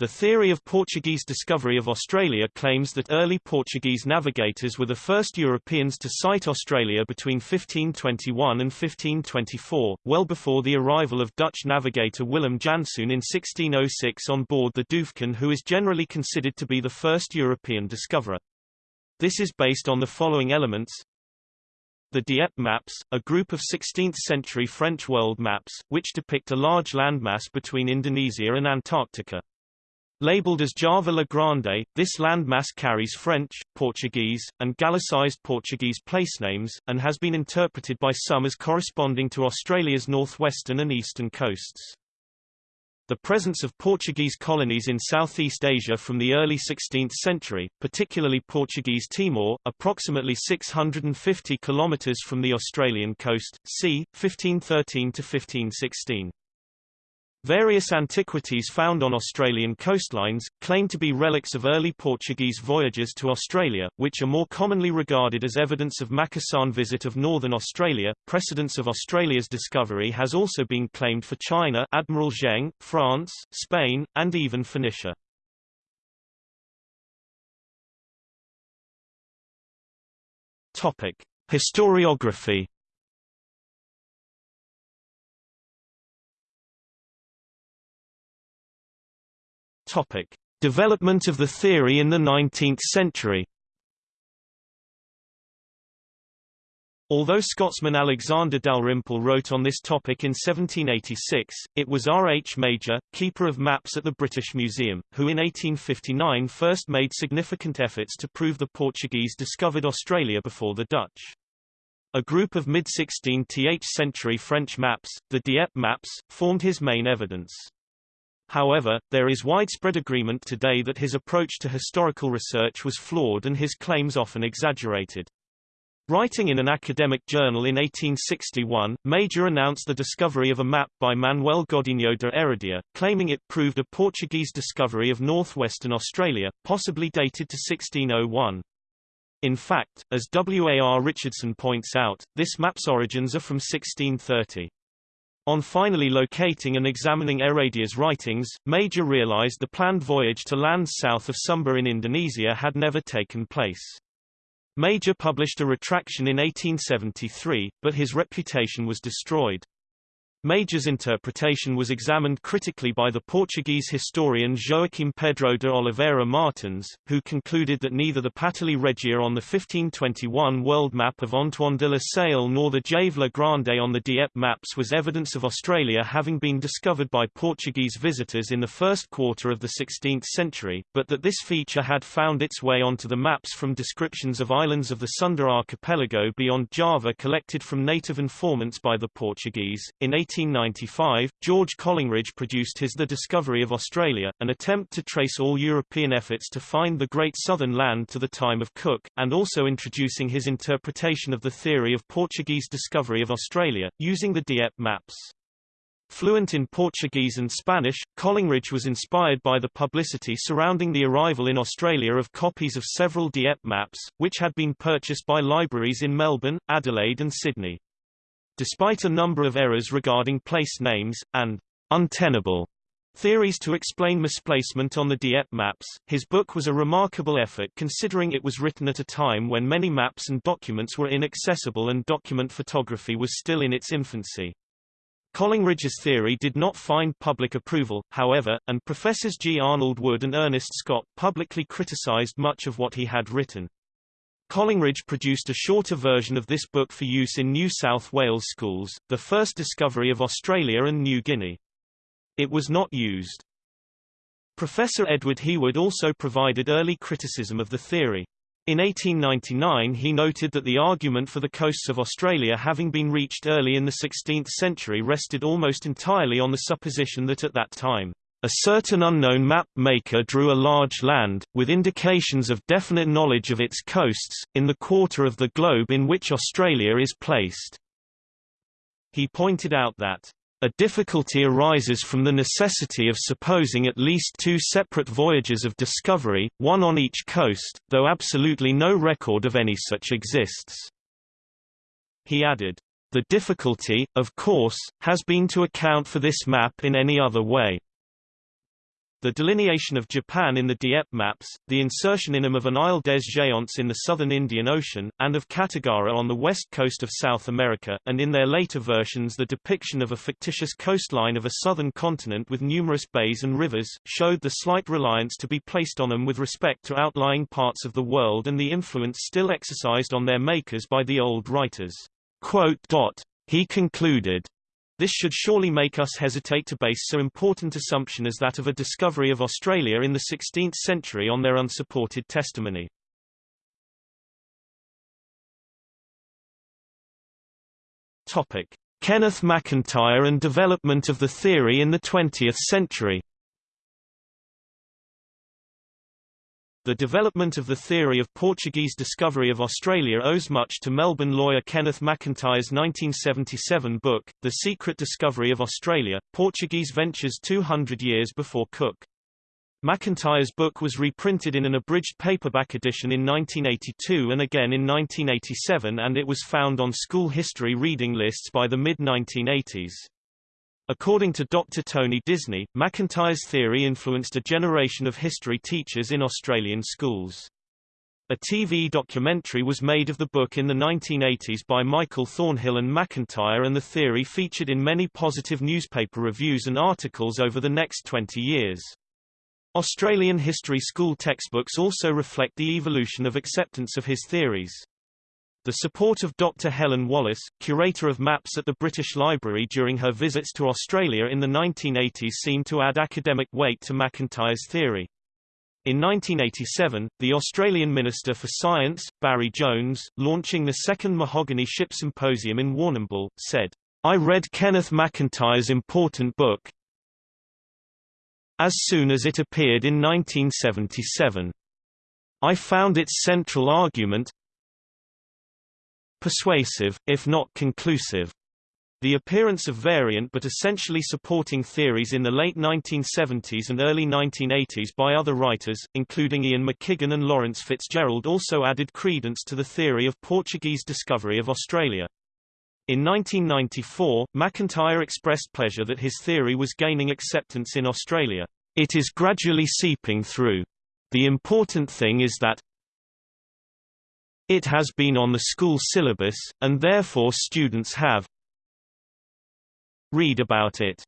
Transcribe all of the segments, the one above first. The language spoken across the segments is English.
The theory of Portuguese discovery of Australia claims that early Portuguese navigators were the first Europeans to sight Australia between 1521 and 1524, well before the arrival of Dutch navigator Willem Janszoon in 1606 on board the Duyfken who is generally considered to be the first European discoverer. This is based on the following elements. The Dieppe maps, a group of 16th-century French world maps, which depict a large landmass between Indonesia and Antarctica. Labeled as Java La Grande, this landmass carries French, Portuguese, and Gallicized Portuguese placenames, and has been interpreted by some as corresponding to Australia's northwestern and eastern coasts. The presence of Portuguese colonies in Southeast Asia from the early 16th century, particularly Portuguese Timor, approximately 650 kilometres from the Australian coast, c. 1513 to 1516. Various antiquities found on Australian coastlines, claim to be relics of early Portuguese voyages to Australia, which are more commonly regarded as evidence of Macassan visit of northern Australia. Precedence of Australia's discovery has also been claimed for China Admiral Zheng, France, Spain, and even Phoenicia. Topic. Historiography Topic: Development of the theory in the 19th century. Although Scotsman Alexander Dalrymple wrote on this topic in 1786, it was R. H. Major, keeper of maps at the British Museum, who in 1859 first made significant efforts to prove the Portuguese discovered Australia before the Dutch. A group of mid-16th century French maps, the Dieppe maps, formed his main evidence. However, there is widespread agreement today that his approach to historical research was flawed and his claims often exaggerated. Writing in an academic journal in 1861, Major announced the discovery of a map by Manuel Godinho de Heredia, claiming it proved a Portuguese discovery of northwestern Australia, possibly dated to 1601. In fact, as W. A. R. Richardson points out, this map's origins are from 1630. On finally locating and examining Heredia's writings, Major realized the planned voyage to lands south of Sumba in Indonesia had never taken place. Major published a retraction in 1873, but his reputation was destroyed. Major's interpretation was examined critically by the Portuguese historian Joaquim Pedro de Oliveira Martins, who concluded that neither the Patili Regia on the 1521 world map of Antoine de la Salle nor the Jave la Grande on the Dieppe maps was evidence of Australia having been discovered by Portuguese visitors in the first quarter of the 16th century, but that this feature had found its way onto the maps from descriptions of islands of the Sunda archipelago beyond Java collected from native informants by the Portuguese. In 1895, George Collingridge produced his The Discovery of Australia, an attempt to trace all European efforts to find the Great Southern Land to the time of Cook, and also introducing his interpretation of the theory of Portuguese discovery of Australia, using the Dieppe maps. Fluent in Portuguese and Spanish, Collingridge was inspired by the publicity surrounding the arrival in Australia of copies of several Dieppe maps, which had been purchased by libraries in Melbourne, Adelaide and Sydney. Despite a number of errors regarding place names, and untenable theories to explain misplacement on the Dieppe maps, his book was a remarkable effort considering it was written at a time when many maps and documents were inaccessible and document photography was still in its infancy. Collingridge's theory did not find public approval, however, and Professors G. Arnold Wood and Ernest Scott publicly criticized much of what he had written. Collingridge produced a shorter version of this book for use in New South Wales schools, the first discovery of Australia and New Guinea. It was not used. Professor Edward Heawood also provided early criticism of the theory. In 1899 he noted that the argument for the coasts of Australia having been reached early in the 16th century rested almost entirely on the supposition that at that time a certain unknown map maker drew a large land, with indications of definite knowledge of its coasts, in the quarter of the globe in which Australia is placed. He pointed out that a difficulty arises from the necessity of supposing at least two separate voyages of discovery, one on each coast, though absolutely no record of any such exists. He added, The difficulty, of course, has been to account for this map in any other way. The delineation of Japan in the Dieppe maps, the insertion in them of an Isle des Géants in the southern Indian Ocean, and of Cattigara on the west coast of South America, and in their later versions the depiction of a fictitious coastline of a southern continent with numerous bays and rivers, showed the slight reliance to be placed on them with respect to outlying parts of the world and the influence still exercised on their makers by the old writers. Quote, he concluded, this should surely make us hesitate to base so important assumption as that of a discovery of Australia in the 16th century on their unsupported testimony. Topic: Kenneth McIntyre and development of the theory in the 20th century. The development of the theory of Portuguese discovery of Australia owes much to Melbourne lawyer Kenneth McIntyre's 1977 book, The Secret Discovery of Australia, Portuguese Ventures 200 Years Before Cook. McIntyre's book was reprinted in an abridged paperback edition in 1982 and again in 1987 and it was found on school history reading lists by the mid-1980s. According to Dr. Tony Disney, McIntyre's theory influenced a generation of history teachers in Australian schools. A TV documentary was made of the book in the 1980s by Michael Thornhill and McIntyre and the theory featured in many positive newspaper reviews and articles over the next 20 years. Australian history school textbooks also reflect the evolution of acceptance of his theories. The support of Dr. Helen Wallace, curator of maps at the British Library during her visits to Australia in the 1980s seemed to add academic weight to McIntyre's theory. In 1987, the Australian Minister for Science, Barry Jones, launching the second Mahogany Ship Symposium in Warrnambool, said, I read Kenneth McIntyre's important book as soon as it appeared in 1977. I found its central argument, persuasive, if not conclusive. The appearance of variant but essentially supporting theories in the late 1970s and early 1980s by other writers, including Ian McKiggan and Lawrence Fitzgerald also added credence to the theory of Portuguese discovery of Australia. In 1994, McIntyre expressed pleasure that his theory was gaining acceptance in Australia. It is gradually seeping through. The important thing is that, it has been on the school syllabus, and therefore students have read about it.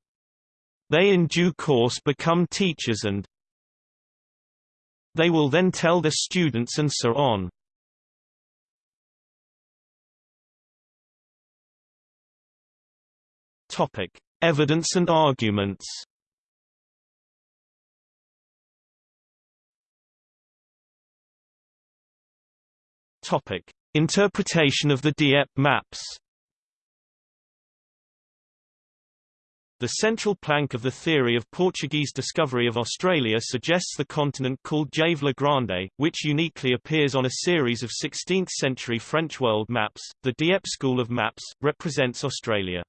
They in due course become teachers and they will then tell their students and so on. Topic: Evidence and arguments. Topic: Interpretation of the Dieppe maps. The central plank of the theory of Portuguese discovery of Australia suggests the continent called Jave la Grande, which uniquely appears on a series of 16th-century French world maps. The Dieppe school of maps represents Australia.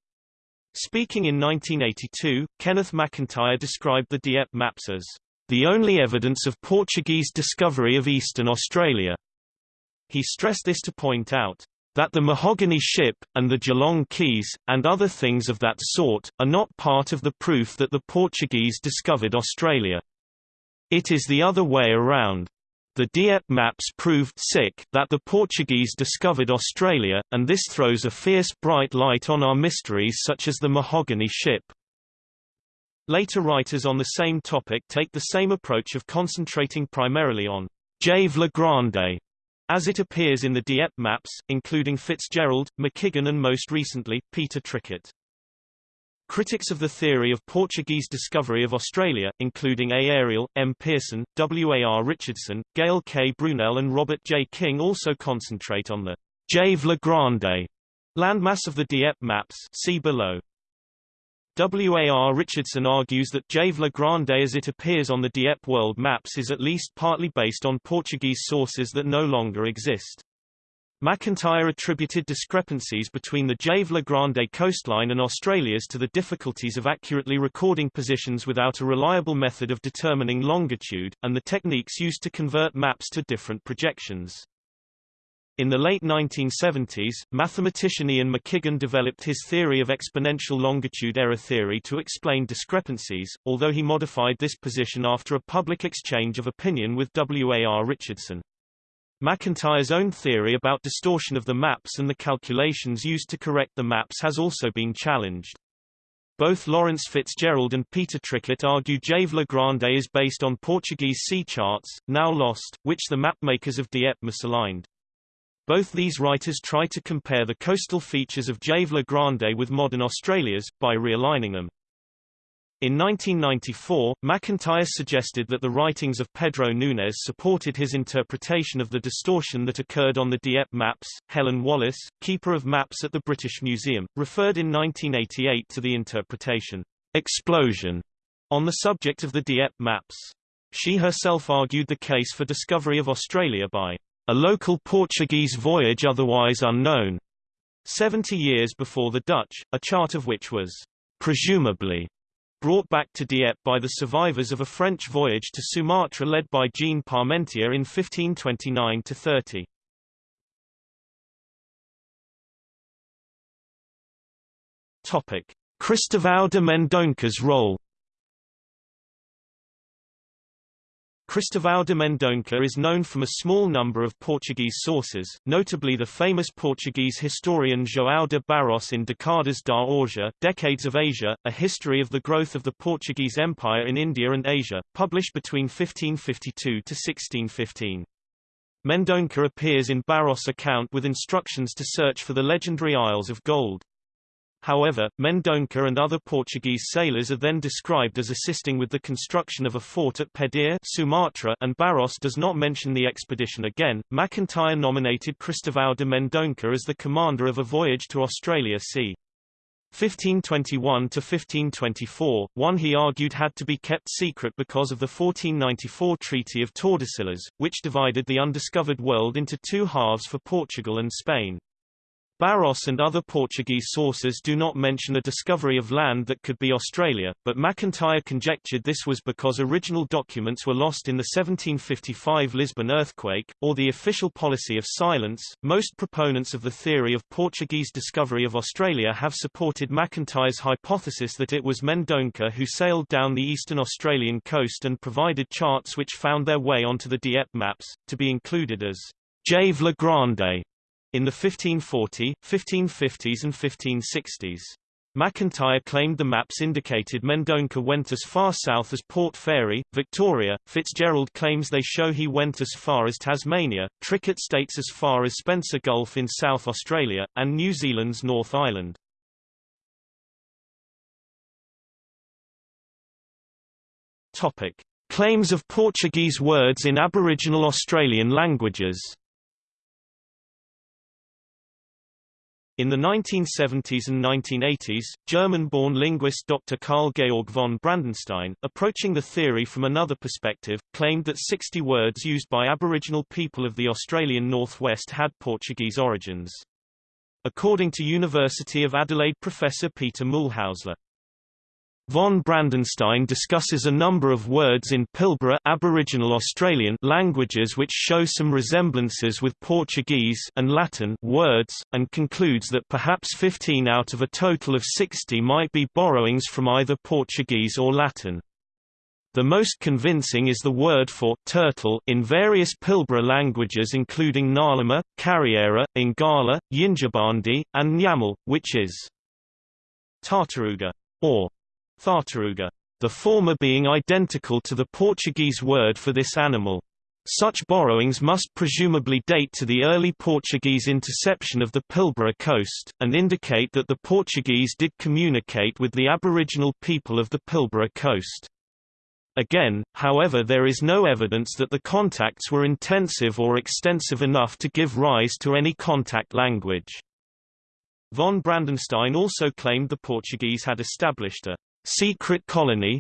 Speaking in 1982, Kenneth McIntyre described the Dieppe maps as the only evidence of Portuguese discovery of eastern Australia. He stressed this to point out that the mahogany ship, and the Geelong Keys, and other things of that sort, are not part of the proof that the Portuguese discovered Australia. It is the other way around. The Dieppe maps proved sick that the Portuguese discovered Australia, and this throws a fierce bright light on our mysteries such as the mahogany ship. Later writers on the same topic take the same approach of concentrating primarily on Jave la Grande, as it appears in the Dieppe maps, including Fitzgerald, McKiggan and most recently, Peter Trickett. Critics of the theory of Portuguese discovery of Australia, including A. Ariel, M. Pearson, W. A. R. Richardson, Gayle K. Brunelle and Robert J. King also concentrate on the Jave Grande landmass of the Dieppe maps see below. W. A. R. Richardson argues that Jave La Grande as it appears on the Dieppe world maps is at least partly based on Portuguese sources that no longer exist. McIntyre attributed discrepancies between the Jave La Grande coastline and Australia's to the difficulties of accurately recording positions without a reliable method of determining longitude, and the techniques used to convert maps to different projections. In the late 1970s, mathematician Ian McKiggan developed his theory of exponential longitude error theory to explain discrepancies, although he modified this position after a public exchange of opinion with W. A. R. Richardson. McIntyre's own theory about distortion of the maps and the calculations used to correct the maps has also been challenged. Both Lawrence Fitzgerald and Peter Trickett argue Jave la Grande is based on Portuguese sea charts, now lost, which the mapmakers of Dieppe misaligned. Both these writers try to compare the coastal features of Jave la Grande with modern Australia's, by realigning them. In 1994, McIntyre suggested that the writings of Pedro Nunes supported his interpretation of the distortion that occurred on the Dieppe maps. Helen Wallace, keeper of maps at the British Museum, referred in 1988 to the interpretation explosion on the subject of the Dieppe maps. She herself argued the case for discovery of Australia by a local Portuguese voyage otherwise unknown, 70 years before the Dutch, a chart of which was presumably brought back to Dieppe by the survivors of a French voyage to Sumatra led by Jean Parmentier in 1529–30. Cristóvão de Mendonça's role Cristóvão de Mendonça is known from a small number of Portuguese sources, notably the famous Portuguese historian João de Barros in Décadas da Ásia Decades of Asia, a history of the growth of the Portuguese Empire in India and Asia, published between 1552 to 1615. Mendonça appears in Barros' account with instructions to search for the legendary Isles of Gold. However, Mendonça and other Portuguese sailors are then described as assisting with the construction of a fort at Pedir Sumatra and Barros does not mention the expedition again. McIntyre nominated Cristóvão de Mendonça as the commander of a voyage to Australia c. 1521 to 1524, one he argued had to be kept secret because of the 1494 Treaty of Tordesillas, which divided the undiscovered world into two halves for Portugal and Spain. Barros and other Portuguese sources do not mention a discovery of land that could be Australia, but McIntyre conjectured this was because original documents were lost in the 1755 Lisbon earthquake, or the official policy of silence. Most proponents of the theory of Portuguese discovery of Australia have supported McIntyre's hypothesis that it was Mendonça who sailed down the eastern Australian coast and provided charts which found their way onto the Dieppe maps, to be included as Jave la Grande in the 1540, 1550s and 1560s. McIntyre claimed the maps indicated Mendonça went as far south as Port Fairy, Victoria. Fitzgerald claims they show he went as far as Tasmania. Trickett states as far as Spencer Gulf in South Australia, and New Zealand's North Island. Topic. Claims of Portuguese words in Aboriginal Australian languages In the 1970s and 1980s, German-born linguist Dr. Karl Georg von Brandenstein, approaching the theory from another perspective, claimed that 60 words used by Aboriginal people of the Australian Northwest had Portuguese origins. According to University of Adelaide professor Peter Mühlhäusler, Von Brandenstein discusses a number of words in Pilbara Aboriginal Australian languages which show some resemblances with Portuguese and Latin words, and concludes that perhaps 15 out of a total of 60 might be borrowings from either Portuguese or Latin. The most convincing is the word for turtle in various Pilbara languages including Ngarluma, Kariera, Ingala, Yindjibarndi, and Nyamal, which is tartaruga, or Tartaruga, the former being identical to the Portuguese word for this animal. Such borrowings must presumably date to the early Portuguese interception of the Pilbara coast, and indicate that the Portuguese did communicate with the aboriginal people of the Pilbara coast. Again, however there is no evidence that the contacts were intensive or extensive enough to give rise to any contact language. Von Brandenstein also claimed the Portuguese had established a secret colony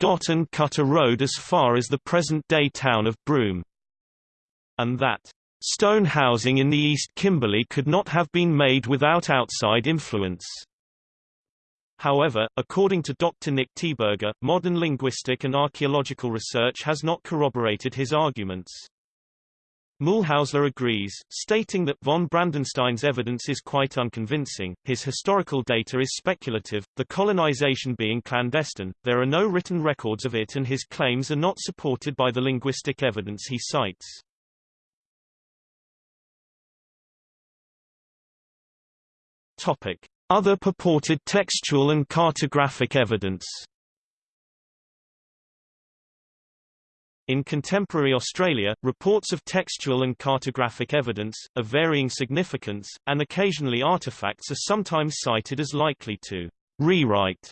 dot and cut a road as far as the present-day town of Broome. And that stone housing in the East Kimberley could not have been made without outside influence. However, according to Dr. Nick Thieberger, modern linguistic and archaeological research has not corroborated his arguments. Mühlhäusler agrees, stating that von Brandenstein's evidence is quite unconvincing, his historical data is speculative, the colonization being clandestine, there are no written records of it and his claims are not supported by the linguistic evidence he cites. Topic. Other purported textual and cartographic evidence In contemporary Australia, reports of textual and cartographic evidence, of varying significance, and occasionally artefacts are sometimes cited as likely to rewrite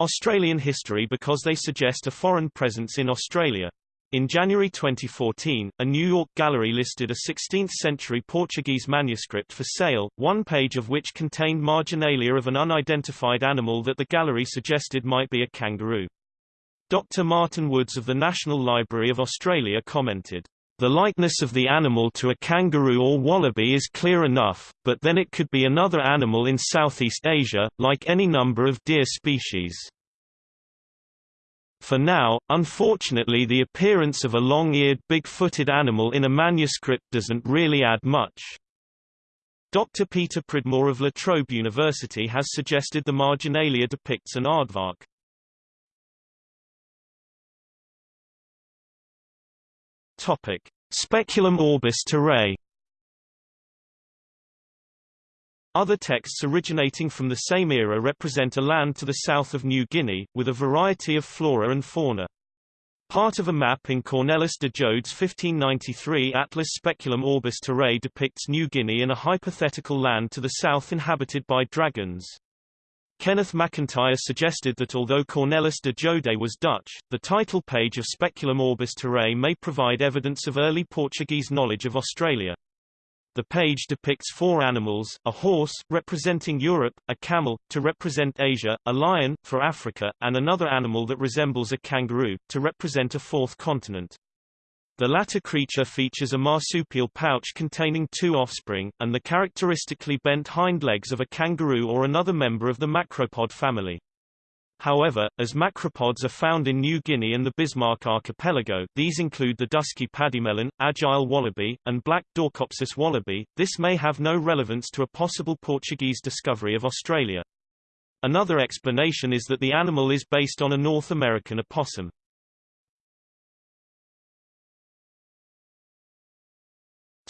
Australian history because they suggest a foreign presence in Australia. In January 2014, a New York gallery listed a 16th-century Portuguese manuscript for sale, one page of which contained marginalia of an unidentified animal that the gallery suggested might be a kangaroo. Dr. Martin Woods of the National Library of Australia commented, the likeness of the animal to a kangaroo or wallaby is clear enough, but then it could be another animal in Southeast Asia, like any number of deer species. For now, unfortunately the appearance of a long-eared big-footed animal in a manuscript doesn't really add much. Dr. Peter Pridmore of La Trobe University has suggested the marginalia depicts an aardvark. Topic: Speculum orbis terrae. Other texts originating from the same era represent a land to the south of New Guinea, with a variety of flora and fauna. Part of a map in Cornelis de Jode's 1593 Atlas Speculum Orbis Terrae depicts New Guinea in a hypothetical land to the south inhabited by dragons. Kenneth McIntyre suggested that although Cornelis de Jode was Dutch, the title page of Speculum Orbis Terrae may provide evidence of early Portuguese knowledge of Australia. The page depicts four animals, a horse, representing Europe, a camel, to represent Asia, a lion, for Africa, and another animal that resembles a kangaroo, to represent a fourth continent. The latter creature features a marsupial pouch containing two offspring, and the characteristically bent hind legs of a kangaroo or another member of the macropod family. However, as macropods are found in New Guinea and the Bismarck Archipelago these include the dusky pademelon, agile wallaby, and black Dorcopsis wallaby, this may have no relevance to a possible Portuguese discovery of Australia. Another explanation is that the animal is based on a North American opossum.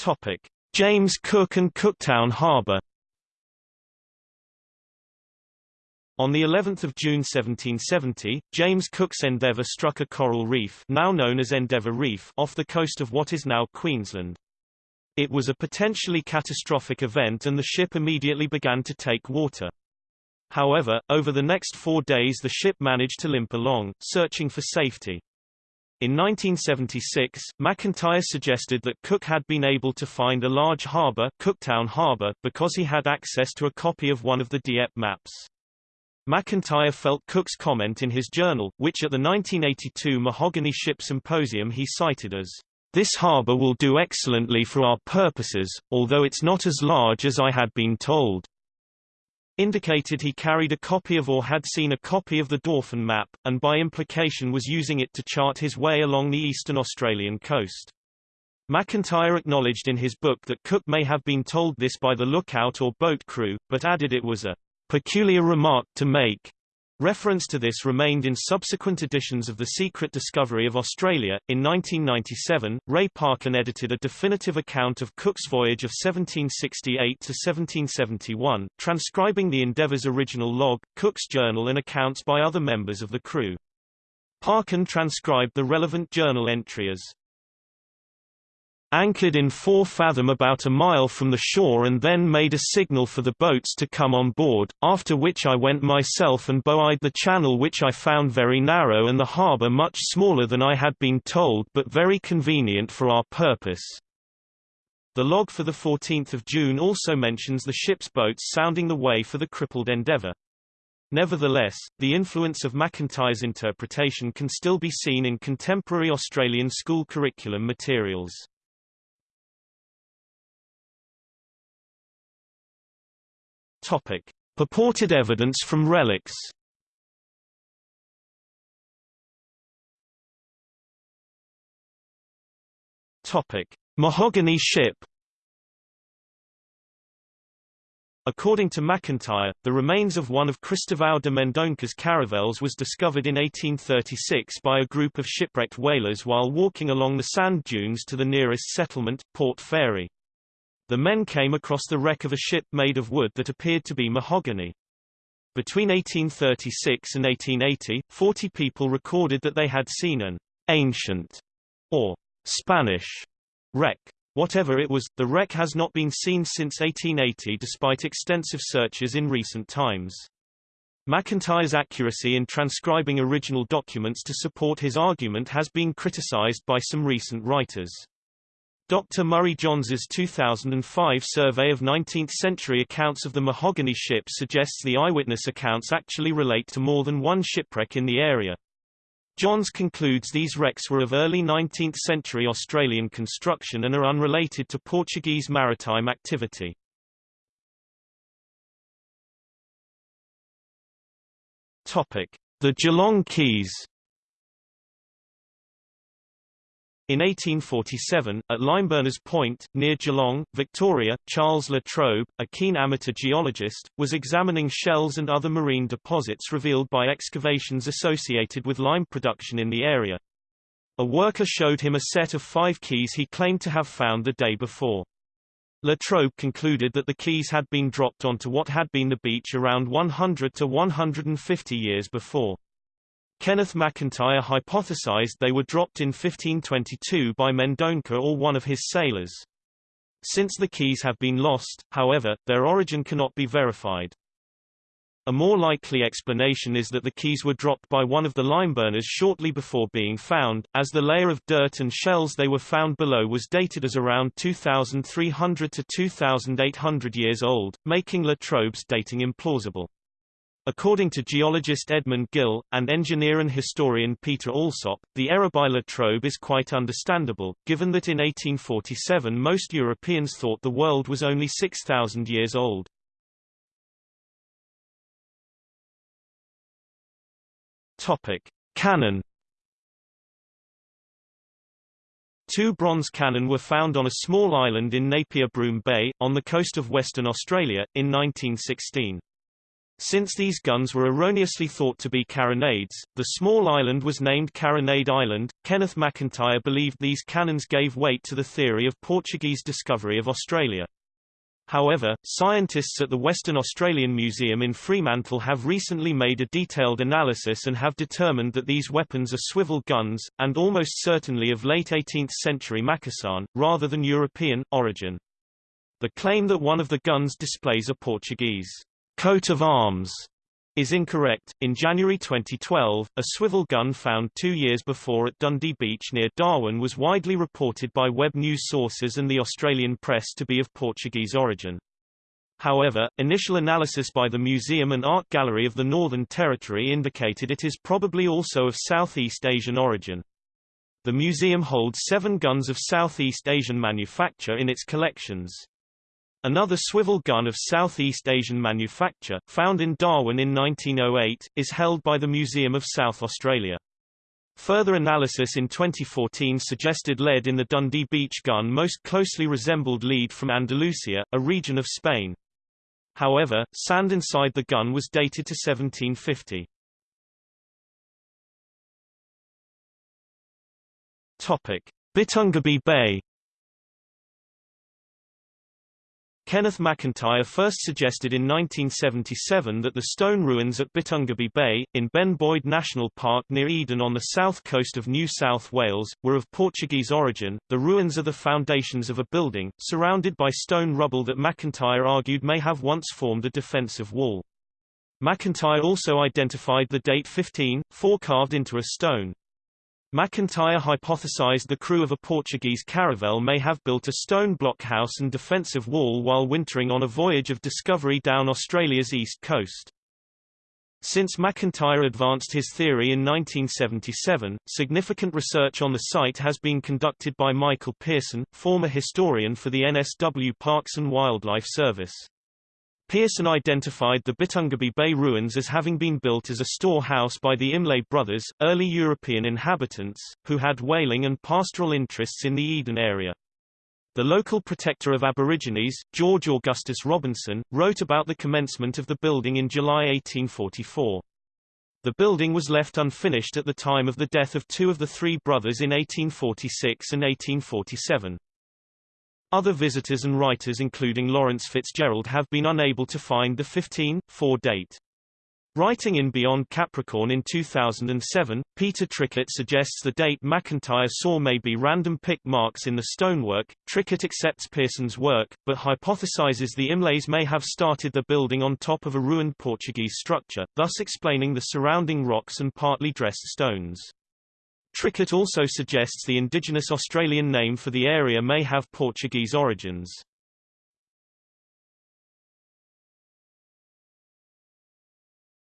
Topic: James Cook and Cooktown Harbour. On the 11th of June 1770, James Cook's Endeavour struck a coral reef, now known as Endeavour Reef, off the coast of what is now Queensland. It was a potentially catastrophic event and the ship immediately began to take water. However, over the next four days the ship managed to limp along, searching for safety. In 1976, McIntyre suggested that Cook had been able to find a large harbour, Cooktown Harbour, because he had access to a copy of one of the Dieppe maps. McIntyre felt Cook's comment in his journal, which at the 1982 Mahogany Ship Symposium he cited as, "...this harbour will do excellently for our purposes, although it's not as large as I had been told." Indicated he carried a copy of or had seen a copy of the Dauphin map, and by implication was using it to chart his way along the eastern Australian coast. McIntyre acknowledged in his book that Cook may have been told this by the lookout or boat crew, but added it was a peculiar remark to make. Reference to this remained in subsequent editions of The Secret Discovery of Australia. In 1997, Ray Parkin edited a definitive account of Cook's voyage of 1768 to 1771, transcribing the Endeavour's original log, Cook's journal and accounts by other members of the crew. Parkin transcribed the relevant journal entry as anchored in four fathom about a mile from the shore and then made a signal for the boats to come on board, after which I went myself and boweyed the channel which I found very narrow and the harbour much smaller than I had been told but very convenient for our purpose. The log for the 14 June also mentions the ship's boats sounding the way for the crippled Endeavour. Nevertheless, the influence of McIntyre's interpretation can still be seen in contemporary Australian school curriculum materials. Topic: Purported evidence from relics. Topic: Mahogany ship According to McIntyre, the remains of one of Cristóvão de Mendonça's caravels was discovered in 1836 by a group of shipwrecked whalers while walking along the sand dunes to the nearest settlement, Port Fairy. The men came across the wreck of a ship made of wood that appeared to be mahogany. Between 1836 and 1880, 40 people recorded that they had seen an ancient or Spanish wreck. Whatever it was, the wreck has not been seen since 1880 despite extensive searches in recent times. McIntyre's accuracy in transcribing original documents to support his argument has been criticized by some recent writers. Dr. Murray Johns's 2005 survey of 19th-century accounts of the mahogany ship suggests the eyewitness accounts actually relate to more than one shipwreck in the area. Johns concludes these wrecks were of early 19th-century Australian construction and are unrelated to Portuguese maritime activity. The Geelong Keys In 1847, at Limeburners Point, near Geelong, Victoria, Charles La Trobe, a keen amateur geologist, was examining shells and other marine deposits revealed by excavations associated with lime production in the area. A worker showed him a set of five keys he claimed to have found the day before. La Trobe concluded that the keys had been dropped onto what had been the beach around 100 to 150 years before. Kenneth McIntyre hypothesized they were dropped in 1522 by Mendonça or one of his sailors. Since the keys have been lost, however, their origin cannot be verified. A more likely explanation is that the keys were dropped by one of the limeburners shortly before being found, as the layer of dirt and shells they were found below was dated as around 2,300 to 2,800 years old, making La Trobe's dating implausible. According to geologist Edmund Gill, and engineer and historian Peter Alsop, the error by La Trobe is quite understandable, given that in 1847 most Europeans thought the world was only 6,000 years old. Topic. Cannon Two bronze cannon were found on a small island in Napier Broome Bay, on the coast of Western Australia, in 1916. Since these guns were erroneously thought to be carronades, the small island was named Carronade Island. Kenneth McIntyre believed these cannons gave weight to the theory of Portuguese discovery of Australia. However, scientists at the Western Australian Museum in Fremantle have recently made a detailed analysis and have determined that these weapons are swivel guns, and almost certainly of late 18th century Macassan, rather than European, origin. The claim that one of the guns displays a Portuguese coat of arms is incorrect. In January 2012, a swivel gun found two years before at Dundee Beach near Darwin was widely reported by web news sources and the Australian press to be of Portuguese origin. However, initial analysis by the Museum and Art Gallery of the Northern Territory indicated it is probably also of Southeast Asian origin. The museum holds seven guns of Southeast Asian manufacture in its collections. Another swivel gun of Southeast Asian manufacture, found in Darwin in 1908, is held by the Museum of South Australia. Further analysis in 2014 suggested lead in the Dundee Beach gun most closely resembled lead from Andalusia, a region of Spain. However, sand inside the gun was dated to 1750. Topic: Bittangabee Bay Kenneth McIntyre first suggested in 1977 that the stone ruins at Bittangabee Bay, in Ben Boyd National Park near Eden on the south coast of New South Wales, were of Portuguese origin. The ruins are the foundations of a building, surrounded by stone rubble that McIntyre argued may have once formed a defensive wall. McIntyre also identified the date 15, 4 carved into a stone. McIntyre hypothesized the crew of a Portuguese caravel may have built a stone blockhouse and defensive wall while wintering on a voyage of discovery down Australia's east coast. Since McIntyre advanced his theory in 1977, significant research on the site has been conducted by Michael Pearson, former historian for the NSW Parks and Wildlife Service. Pearson identified the Bittangabee Bay ruins as having been built as a storehouse by the Imlay brothers, early European inhabitants, who had whaling and pastoral interests in the Eden area. The local protector of Aborigines, George Augustus Robinson, wrote about the commencement of the building in July 1844. The building was left unfinished at the time of the death of two of the three brothers in 1846 and 1847. Other visitors and writers including Lawrence Fitzgerald have been unable to find the 15.4 date. Writing in Beyond Capricorn in 2007, Peter Trickett suggests the date McIntyre saw may be random pick marks in the stonework. Trickett accepts Pearson's work, but hypothesizes the Imlays may have started the building on top of a ruined Portuguese structure, thus explaining the surrounding rocks and partly dressed stones. Trickett also suggests the indigenous Australian name for the area may have Portuguese origins.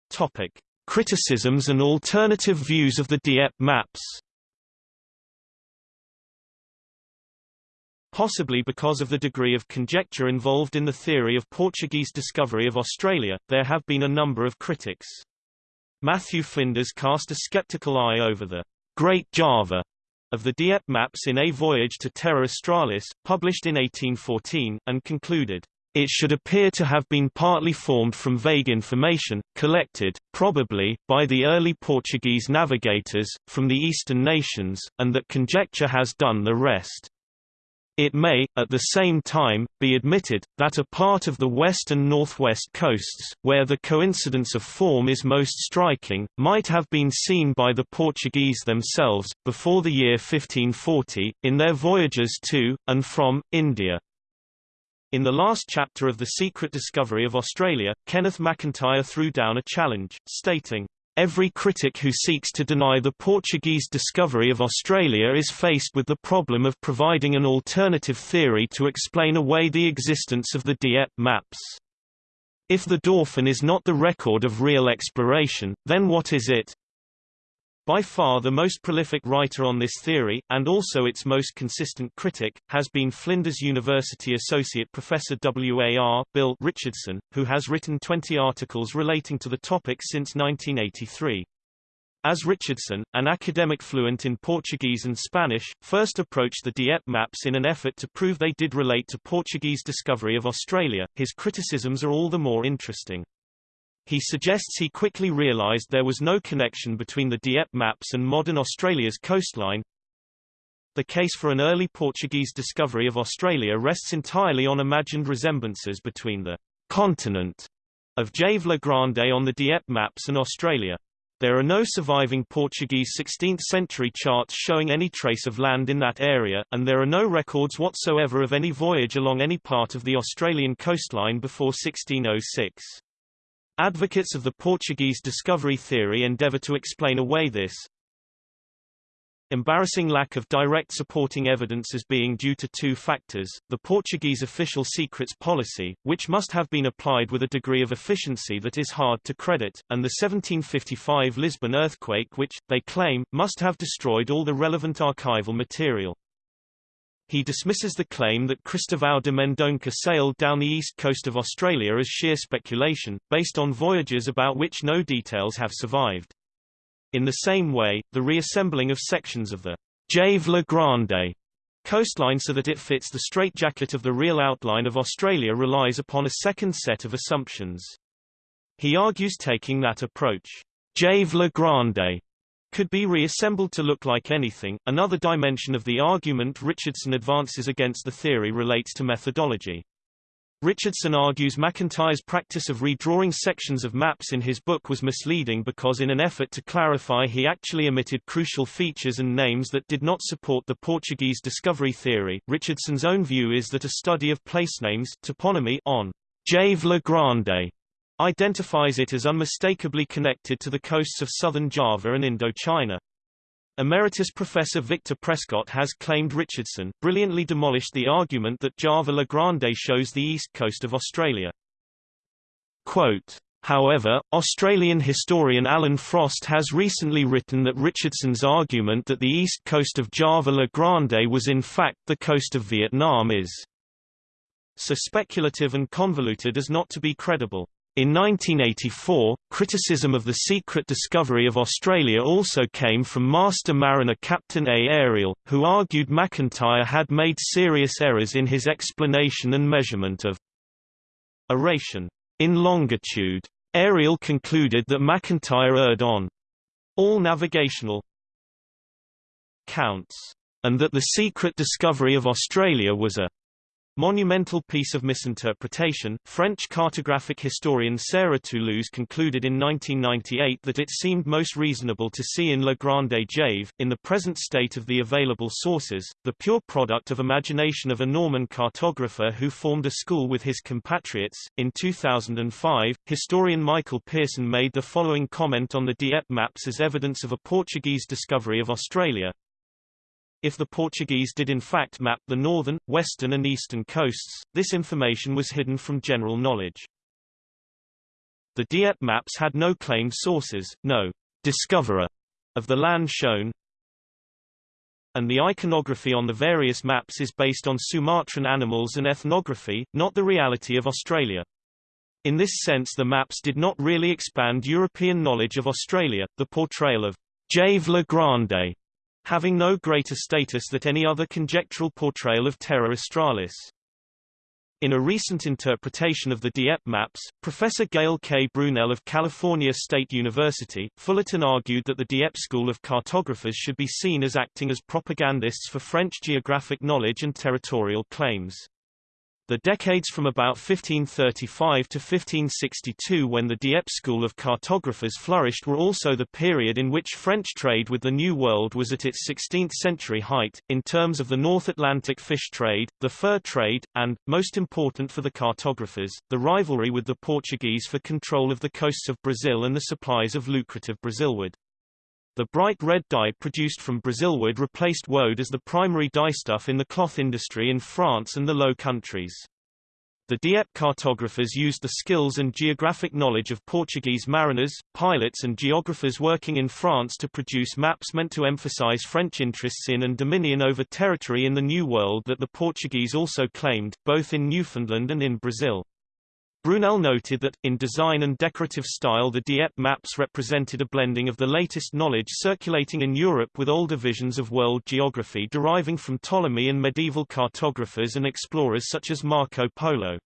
Topic: Criticisms and alternative views of the Dieppe maps. Possibly because of the degree of conjecture involved in the theory of Portuguese discovery of Australia, there have been a number of critics. Matthew Flinders cast a skeptical eye over the Great Java of the Dieppe maps in A Voyage to Terra Australis, published in 1814, and concluded, it should appear to have been partly formed from vague information, collected, probably, by the early Portuguese navigators, from the eastern nations, and that conjecture has done the rest. It may, at the same time, be admitted, that a part of the west and northwest coasts, where the coincidence of form is most striking, might have been seen by the Portuguese themselves, before the year 1540, in their voyages to, and from, India. In the last chapter of The Secret Discovery of Australia, Kenneth McIntyre threw down a challenge, stating, Every critic who seeks to deny the Portuguese discovery of Australia is faced with the problem of providing an alternative theory to explain away the existence of the Dieppe maps. If the Dauphin is not the record of real exploration, then what is it? By far the most prolific writer on this theory, and also its most consistent critic, has been Flinders University Associate Professor W.A.R. Bill Richardson, who has written 20 articles relating to the topic since 1983. As Richardson, an academic fluent in Portuguese and Spanish, first approached the Dieppe maps in an effort to prove they did relate to Portuguese discovery of Australia, his criticisms are all the more interesting. He suggests he quickly realized there was no connection between the Dieppe maps and modern Australia's coastline. The case for an early Portuguese discovery of Australia rests entirely on imagined resemblances between the continent of Jave La Grande on the Dieppe maps and Australia. There are no surviving Portuguese 16th-century charts showing any trace of land in that area, and there are no records whatsoever of any voyage along any part of the Australian coastline before 1606. Advocates of the Portuguese discovery theory endeavor to explain away this embarrassing lack of direct supporting evidence as being due to two factors, the Portuguese official secrets policy, which must have been applied with a degree of efficiency that is hard to credit, and the 1755 Lisbon earthquake which, they claim, must have destroyed all the relevant archival material. He dismisses the claim that Cristóvão de Mendonça sailed down the east coast of Australia as sheer speculation, based on voyages about which no details have survived. In the same way, the reassembling of sections of the Jave La Grande coastline so that it fits the straitjacket of the real outline of Australia relies upon a second set of assumptions. He argues taking that approach, Jave La Grande could be reassembled to look like anything. Another dimension of the argument Richardson advances against the theory relates to methodology. Richardson argues McIntyre's practice of redrawing sections of maps in his book was misleading because in an effort to clarify he actually omitted crucial features and names that did not support the Portuguese discovery theory. Richardson's own view is that a study of placenames toponymy on Jave La Grande identifies it as unmistakably connected to the coasts of southern Java and Indochina. Emeritus Professor Victor Prescott has claimed Richardson brilliantly demolished the argument that Java La Grande shows the east coast of Australia. Quote, However, Australian historian Alan Frost has recently written that Richardson's argument that the east coast of Java La Grande was in fact the coast of Vietnam is so speculative and convoluted as not to be credible. In 1984, criticism of the secret discovery of Australia also came from Master Mariner Captain A. Ariel, who argued McIntyre had made serious errors in his explanation and measurement of aeration in longitude. Ariel concluded that McIntyre erred on all navigational counts, and that the secret discovery of Australia was a Monumental piece of misinterpretation. French cartographic historian Sarah Toulouse concluded in 1998 that it seemed most reasonable to see in la Grande Jave, in the present state of the available sources, the pure product of imagination of a Norman cartographer who formed a school with his compatriots. In 2005, historian Michael Pearson made the following comment on the Dieppe maps as evidence of a Portuguese discovery of Australia. If the Portuguese did in fact map the northern, western and eastern coasts, this information was hidden from general knowledge. The Dieppe maps had no claimed sources, no discoverer of the land shown, and the iconography on the various maps is based on Sumatran animals and ethnography, not the reality of Australia. In this sense the maps did not really expand European knowledge of Australia, the portrayal of Jave la Grande having no greater status than any other conjectural portrayal of Terra Australis. In a recent interpretation of the Dieppe maps, Professor Gayle K. Brunelle of California State University, Fullerton argued that the Dieppe school of cartographers should be seen as acting as propagandists for French geographic knowledge and territorial claims. The decades from about 1535 to 1562 when the Dieppe school of cartographers flourished were also the period in which French trade with the New World was at its 16th-century height, in terms of the North Atlantic fish trade, the fur trade, and, most important for the cartographers, the rivalry with the Portuguese for control of the coasts of Brazil and the supplies of lucrative Brazilwood. The bright red dye produced from Brazilwood replaced woad as the primary dyestuff in the cloth industry in France and the Low Countries. The Dieppe cartographers used the skills and geographic knowledge of Portuguese mariners, pilots and geographers working in France to produce maps meant to emphasize French interests in and dominion over territory in the New World that the Portuguese also claimed, both in Newfoundland and in Brazil. Brunelle noted that, in design and decorative style the Dieppe maps represented a blending of the latest knowledge circulating in Europe with older visions of world geography deriving from Ptolemy and medieval cartographers and explorers such as Marco Polo.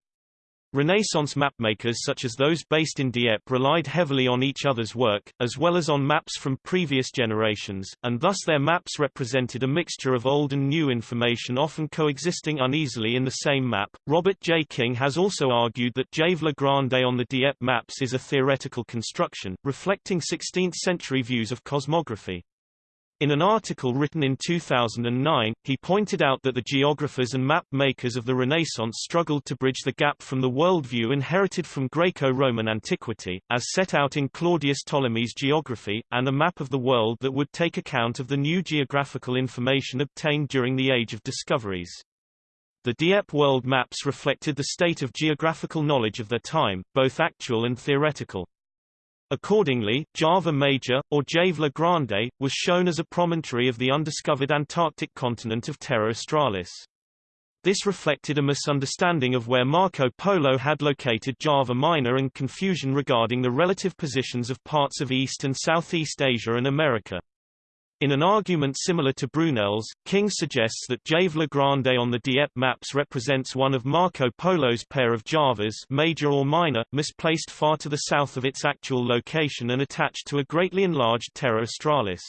Renaissance mapmakers such as those based in Dieppe relied heavily on each other's work, as well as on maps from previous generations, and thus their maps represented a mixture of old and new information often coexisting uneasily in the same map. Robert J. King has also argued that Jave la Grande on the Dieppe maps is a theoretical construction, reflecting 16th-century views of cosmography. In an article written in 2009, he pointed out that the geographers and map makers of the Renaissance struggled to bridge the gap from the worldview inherited from Greco-Roman antiquity, as set out in Claudius Ptolemy's Geography, and a map of the world that would take account of the new geographical information obtained during the Age of Discoveries. The Dieppe world maps reflected the state of geographical knowledge of their time, both actual and theoretical. Accordingly, Java Major, or Jave la Grande, was shown as a promontory of the undiscovered Antarctic continent of Terra Australis. This reflected a misunderstanding of where Marco Polo had located Java Minor and confusion regarding the relative positions of parts of East and Southeast Asia and America. In an argument similar to Brunelle's, King suggests that Jave la Grande on the Dieppe maps represents one of Marco Polo's pair of Javas major or minor, misplaced far to the south of its actual location and attached to a greatly enlarged Terra Australis.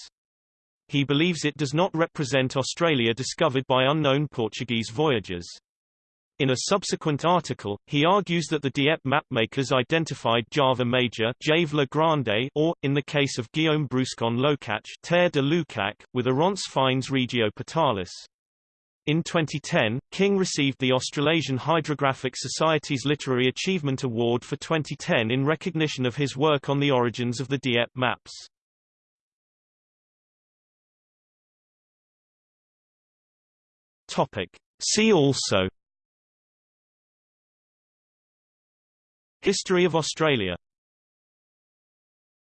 He believes it does not represent Australia discovered by unknown Portuguese voyagers. In a subsequent article, he argues that the Dieppe mapmakers identified Java Major Grande or, in the case of Guillaume Brouscon Locac Terre de Lucac, with Oronce Fine's Regio Patalis. In 2010, King received the Australasian Hydrographic Society's Literary Achievement Award for 2010 in recognition of his work on the origins of the Dieppe maps. Topic. See also History of Australia